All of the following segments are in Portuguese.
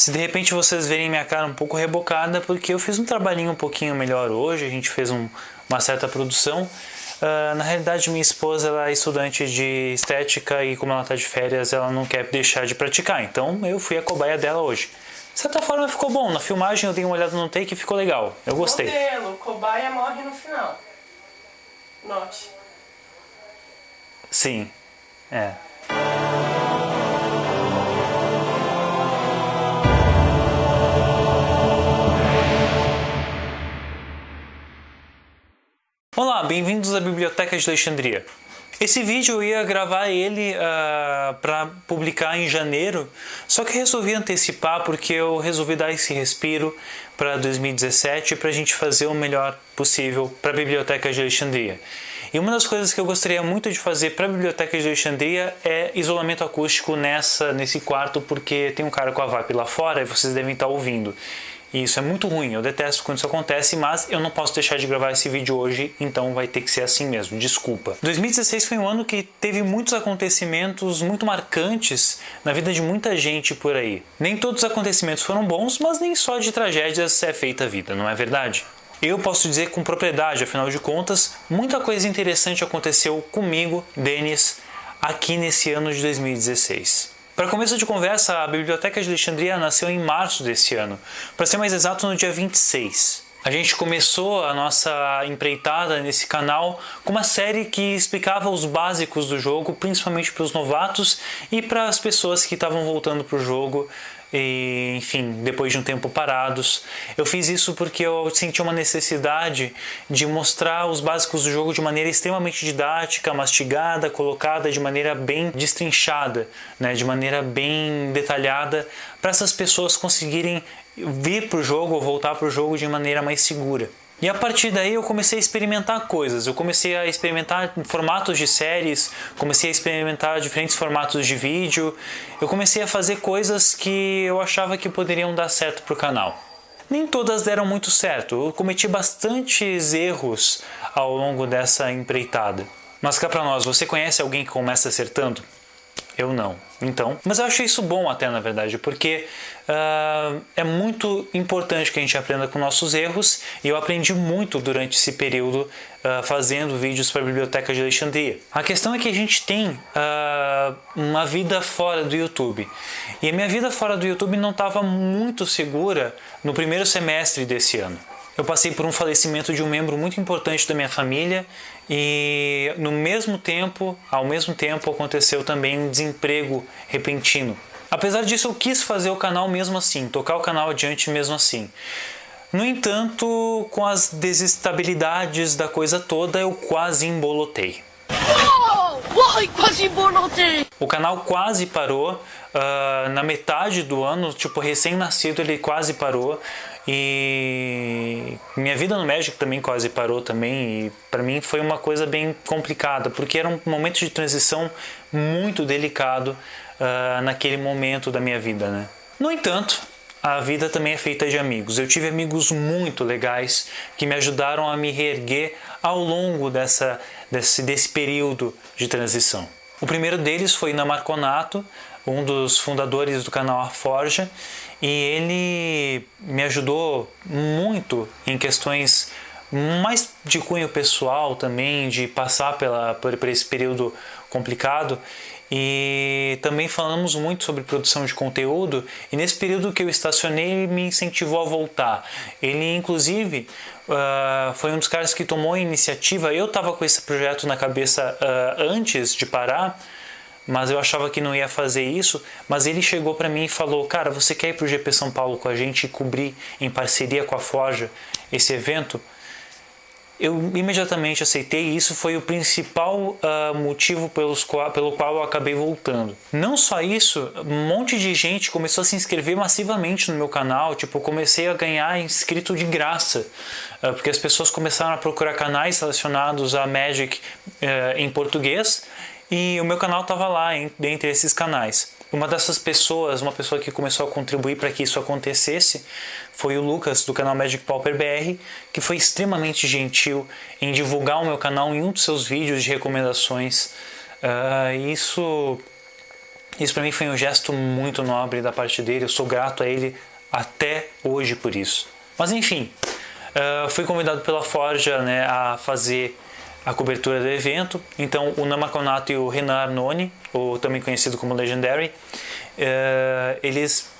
Se de repente vocês verem minha cara um pouco rebocada, porque eu fiz um trabalhinho um pouquinho melhor hoje, a gente fez um, uma certa produção. Uh, na realidade, minha esposa ela é estudante de estética e como ela está de férias, ela não quer deixar de praticar. Então eu fui a cobaia dela hoje. De certa forma ficou bom. Na filmagem eu dei uma olhada no take e ficou legal. Eu gostei. Modelo, cobaia morre no final. Note. Sim. É. bem-vindos à Biblioteca de Alexandria. Esse vídeo eu ia gravar ele uh, ah, para publicar em janeiro, só que resolvi antecipar porque eu resolvi dar esse respiro para 2017 para a gente fazer o melhor possível para a Biblioteca de Alexandria. E uma das coisas que eu gostaria muito de fazer para a Biblioteca de Alexandria é isolamento acústico nessa, nesse quarto, porque tem um cara com a VAP lá fora e vocês devem estar ouvindo. E isso é muito ruim, eu detesto quando isso acontece, mas eu não posso deixar de gravar esse vídeo hoje, então vai ter que ser assim mesmo, desculpa. 2016 foi um ano que teve muitos acontecimentos muito marcantes na vida de muita gente por aí. Nem todos os acontecimentos foram bons, mas nem só de tragédias é feita a vida, não é verdade? Eu posso dizer com propriedade, afinal de contas, muita coisa interessante aconteceu comigo, Denis, aqui nesse ano de 2016. Para começo de conversa, a Biblioteca de Alexandria nasceu em março desse ano, para ser mais exato no dia 26. A gente começou a nossa empreitada nesse canal com uma série que explicava os básicos do jogo, principalmente para os novatos e para as pessoas que estavam voltando para o jogo e, enfim, depois de um tempo parados. Eu fiz isso porque eu senti uma necessidade de mostrar os básicos do jogo de maneira extremamente didática, mastigada, colocada de maneira bem destrinchada, né, de maneira bem detalhada, para essas pessoas conseguirem vir para o jogo ou voltar para o jogo de maneira mais segura. E a partir daí eu comecei a experimentar coisas. Eu comecei a experimentar formatos de séries, comecei a experimentar diferentes formatos de vídeo. Eu comecei a fazer coisas que eu achava que poderiam dar certo para o canal. Nem todas deram muito certo. Eu cometi bastantes erros ao longo dessa empreitada. Mas cá para nós, você conhece alguém que começa acertando? Eu não. Então, mas eu achei isso bom até na verdade, porque uh, é muito importante que a gente aprenda com nossos erros e eu aprendi muito durante esse período uh, fazendo vídeos para a Biblioteca de Alexandria. A questão é que a gente tem uh, uma vida fora do YouTube e a minha vida fora do YouTube não estava muito segura no primeiro semestre desse ano. Eu passei por um falecimento de um membro muito importante da minha família e no mesmo tempo, ao mesmo tempo aconteceu também um desemprego repentino. Apesar disso, eu quis fazer o canal mesmo assim, tocar o canal adiante mesmo assim. No entanto, com as desestabilidades da coisa toda, eu quase embolotei. Ai, quase! O canal quase parou, uh, na metade do ano, tipo recém-nascido ele quase parou. E minha vida no Magic também quase parou também e para mim foi uma coisa bem complicada, porque era um momento de transição muito delicado uh, naquele momento da minha vida, né? No entanto, a vida também é feita de amigos. Eu tive amigos muito legais que me ajudaram a me reerguer ao longo dessa, desse, desse período de transição. O primeiro deles foi Namarconato, um dos fundadores do canal A Forja, e ele me ajudou muito em questões mais de cunho pessoal também, de passar pela, por, por esse período complicado. E também falamos muito sobre produção de conteúdo e nesse período que eu estacionei ele me incentivou a voltar. Ele inclusive uh, foi um dos caras que tomou a iniciativa. Eu estava com esse projeto na cabeça uh, antes de parar, mas eu achava que não ia fazer isso. Mas ele chegou para mim e falou: Cara, você quer ir para o GP São Paulo com a gente e cobrir em parceria com a Forja esse evento? Eu imediatamente aceitei e isso foi o principal uh, motivo pelos qual, pelo qual eu acabei voltando. Não só isso, um monte de gente começou a se inscrever massivamente no meu canal, tipo, eu comecei a ganhar inscrito de graça, uh, porque as pessoas começaram a procurar canais relacionados a Magic uh, em português e o meu canal estava lá dentre esses canais. Uma dessas pessoas, uma pessoa que começou a contribuir para que isso acontecesse, foi o Lucas do canal Magic Pauper BR, que foi extremamente gentil em divulgar o meu canal em um dos seus vídeos de recomendações. Uh, isso Isso para mim foi um gesto muito nobre da parte dele, eu sou grato a ele até hoje por isso. Mas enfim, uh, fui convidado pela Forja né, a fazer a cobertura do evento. Então, o Namakonato e o Renan Arnone, ou também conhecido como Legendary, uh, eles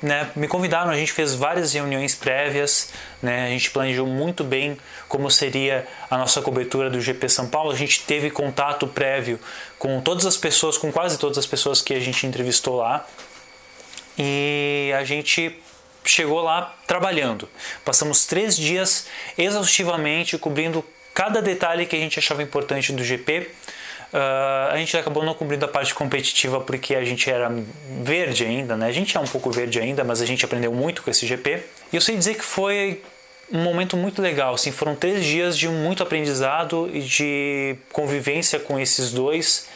né, me convidaram, a gente fez várias reuniões prévias, né, a gente planejou muito bem como seria a nossa cobertura do GP São Paulo, a gente teve contato prévio com todas as pessoas, com quase todas as pessoas que a gente entrevistou lá, e a gente chegou lá trabalhando. Passamos três dias exaustivamente cobrindo cada detalhe que a gente achava importante do GP, Uh, a gente acabou não cobrindo a parte competitiva porque a gente era verde ainda, né? A gente é um pouco verde ainda, mas a gente aprendeu muito com esse GP. E eu sei dizer que foi um momento muito legal, assim, foram três dias de muito aprendizado e de convivência com esses dois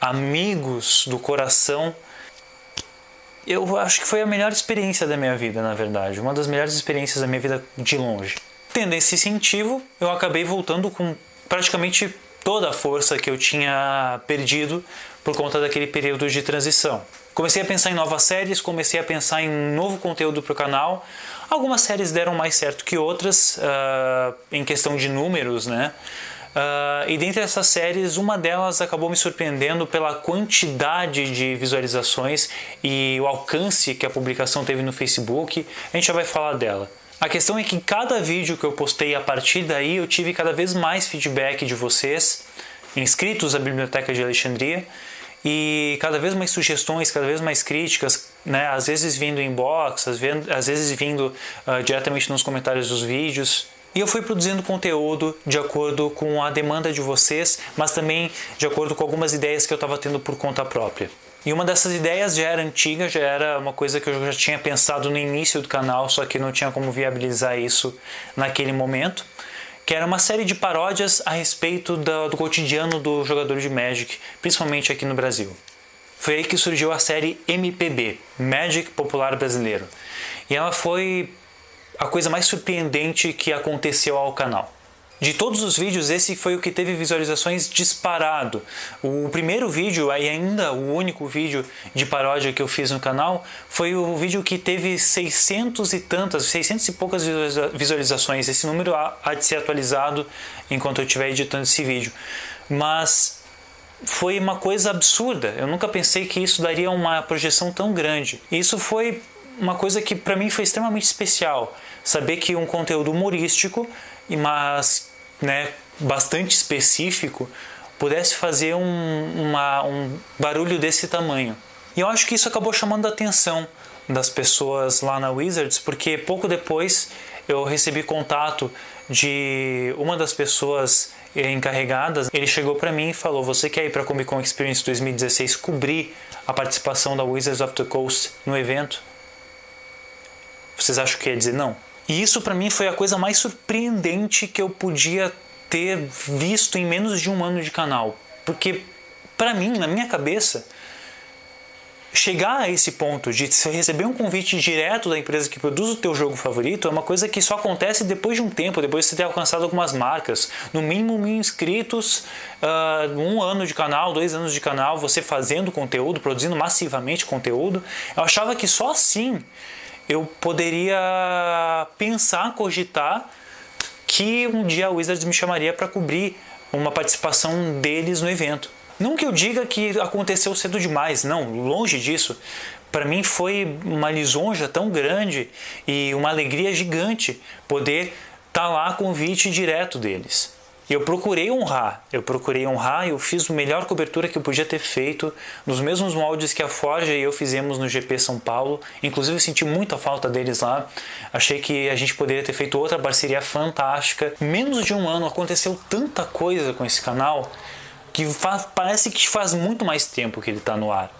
amigos do coração. Eu acho que foi a melhor experiência da minha vida, na verdade, uma das melhores experiências da minha vida de longe. Tendo esse incentivo, eu acabei voltando com praticamente toda a força que eu tinha perdido por conta daquele período de transição. Comecei a pensar em novas séries, comecei a pensar em novo conteúdo para o canal. Algumas séries deram mais certo que outras, uh, em questão de números, né? Uh, e dentre essas séries, uma delas acabou me surpreendendo pela quantidade de visualizações e o alcance que a publicação teve no Facebook. A gente já vai falar dela. A questão é que cada vídeo que eu postei a partir daí eu tive cada vez mais feedback de vocês, inscritos à Biblioteca de Alexandria, e cada vez mais sugestões, cada vez mais críticas, né? às vezes vindo em inbox, às vezes vindo uh, diretamente nos comentários dos vídeos. E eu fui produzindo conteúdo de acordo com a demanda de vocês, mas também de acordo com algumas ideias que eu estava tendo por conta própria. E uma dessas ideias já era antiga, já era uma coisa que eu já tinha pensado no início do canal, só que não tinha como viabilizar isso naquele momento, que era uma série de paródias a respeito do, do cotidiano do jogador de Magic, principalmente aqui no Brasil. Foi aí que surgiu a série MPB, Magic Popular Brasileiro. E ela foi a coisa mais surpreendente que aconteceu ao canal. De todos os vídeos, esse foi o que teve visualizações disparado. O primeiro vídeo, e ainda o único vídeo de paródia que eu fiz no canal, foi o vídeo que teve 600 e tantas, 600 e poucas visualizações. Esse número há de ser atualizado enquanto eu estiver editando esse vídeo. Mas foi uma coisa absurda. Eu nunca pensei que isso daria uma projeção tão grande. Isso foi uma coisa que para mim foi extremamente especial. Saber que um conteúdo humorístico, mas né, bastante específico pudesse fazer um, uma, um barulho desse tamanho. E eu acho que isso acabou chamando a atenção das pessoas lá na Wizards, porque pouco depois eu recebi contato de uma das pessoas encarregadas. Ele chegou para mim e falou: Você quer ir para a Comic Con Experience 2016 cobrir a participação da Wizards of the Coast no evento? Vocês acham que ia dizer não? E isso para mim foi a coisa mais surpreendente que eu podia ter visto em menos de um ano de canal. Porque para mim, na minha cabeça, chegar a esse ponto de receber um convite direto da empresa que produz o teu jogo favorito é uma coisa que só acontece depois de um tempo, depois de você ter alcançado algumas marcas, no mínimo mil inscritos, uh, um ano de canal, dois anos de canal, você fazendo conteúdo, produzindo massivamente conteúdo. Eu achava que só assim eu poderia pensar, cogitar que um dia a Wizards me chamaria para cobrir uma participação deles no evento. Não que eu diga que aconteceu cedo demais, não, longe disso. Para mim foi uma lisonja tão grande e uma alegria gigante poder estar tá lá convite direto deles. Eu procurei honrar, eu procurei honrar, eu fiz a melhor cobertura que eu podia ter feito, nos mesmos moldes que a Forja e eu fizemos no GP São Paulo. Inclusive, senti muita falta deles lá. Achei que a gente poderia ter feito outra parceria fantástica. Menos de um ano aconteceu tanta coisa com esse canal que faz, parece que faz muito mais tempo que ele está no ar.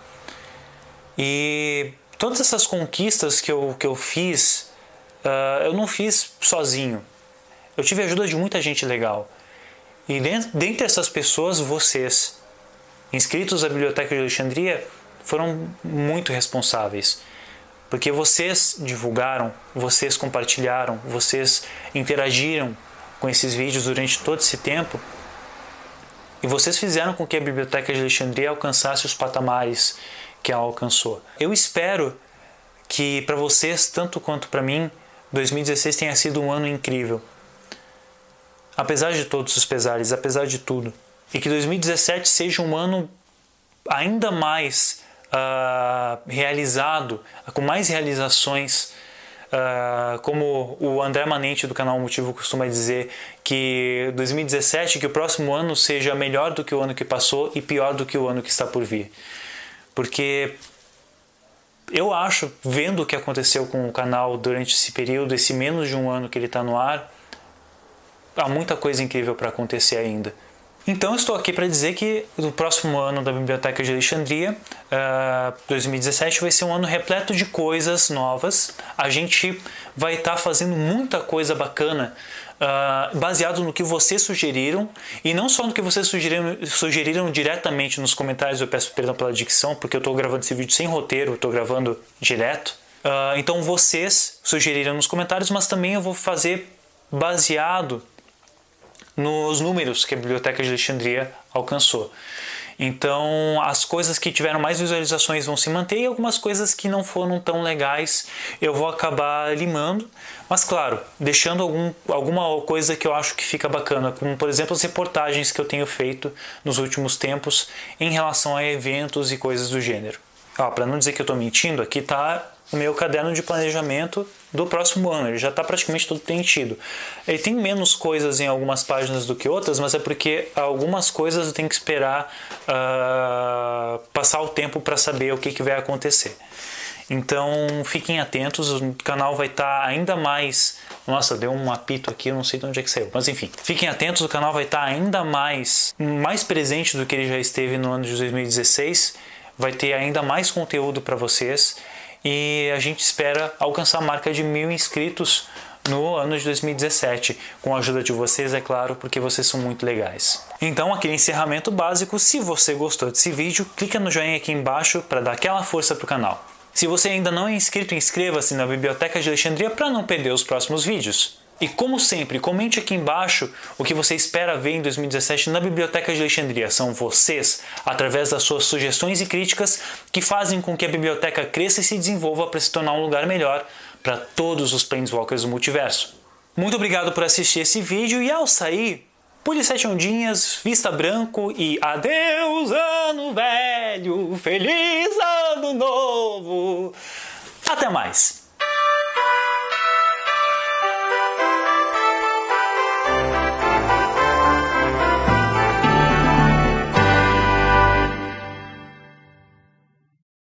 E todas essas conquistas que eu, que eu fiz, uh, eu não fiz sozinho. Eu tive a ajuda de muita gente legal. E dentre essas pessoas, vocês, inscritos à Biblioteca de Alexandria, foram muito responsáveis. Porque vocês divulgaram, vocês compartilharam, vocês interagiram com esses vídeos durante todo esse tempo. E vocês fizeram com que a Biblioteca de Alexandria alcançasse os patamares que ela alcançou. Eu espero que para vocês, tanto quanto para mim, 2016 tenha sido um ano incrível. Apesar de todos os pesares, apesar de tudo. E que 2017 seja um ano ainda mais uh, realizado, com mais realizações. Uh, como o André Manente do canal Motivo costuma dizer, que 2017, que o próximo ano seja melhor do que o ano que passou e pior do que o ano que está por vir. Porque eu acho, vendo o que aconteceu com o canal durante esse período, esse menos de um ano que ele está no ar, há muita coisa incrível para acontecer ainda. Então estou aqui para dizer que o próximo ano da Biblioteca de Alexandria, uh, ah, 2017, vai ser um ano repleto de coisas novas. A gente vai estar tá fazendo muita coisa bacana uh, baseado no que vocês sugeriram e não só no que vocês sugeriram, sugeriram diretamente nos comentários. Eu peço perdão pela dicção porque eu estou gravando esse vídeo sem roteiro, estou gravando direto. Uh, então vocês sugeriram nos comentários, mas também eu vou fazer baseado nos números que a Biblioteca de Alexandria alcançou. Então, as coisas que tiveram mais visualizações vão se manter e algumas coisas que não foram tão legais eu vou acabar limando. Mas, claro, deixando algum, alguma coisa que eu acho que fica bacana, como por exemplo as reportagens que eu tenho feito nos últimos tempos em relação a eventos e coisas do gênero. Para não dizer que eu estou mentindo, aqui está o meu caderno de planejamento do próximo ano. Ele já está praticamente todo preenchido. Ele tem menos coisas em algumas páginas do que outras, mas é porque algumas coisas eu tenho que esperar uh, passar o tempo para saber o que, que vai acontecer. Então fiquem atentos, o canal vai estar tá ainda mais. Nossa, deu um apito aqui, eu não sei de onde é que saiu. Mas enfim, fiquem atentos, o canal vai estar tá ainda mais, mais presente do que ele já esteve no ano de 2016. Vai ter ainda mais conteúdo para vocês e a gente espera alcançar a marca de mil inscritos no ano de 2017, com a ajuda de vocês, é claro, porque vocês são muito legais. Então, aquele encerramento básico, se você gostou desse vídeo, clica no joinha aqui embaixo para dar aquela força para o canal. Se você ainda não é inscrito, inscreva-se na Biblioteca de Alexandria para não perder os próximos vídeos. E como sempre, comente aqui embaixo o que você espera ver em 2017 na Biblioteca de Alexandria. São vocês, através das suas sugestões e críticas, que fazem com que a biblioteca cresça e se desenvolva para se tornar um lugar melhor para todos os Planeswalkers do multiverso. Muito obrigado por assistir esse vídeo e ao sair, pule sete ondinhas, vista branco e adeus ano velho, feliz ano novo. Até mais!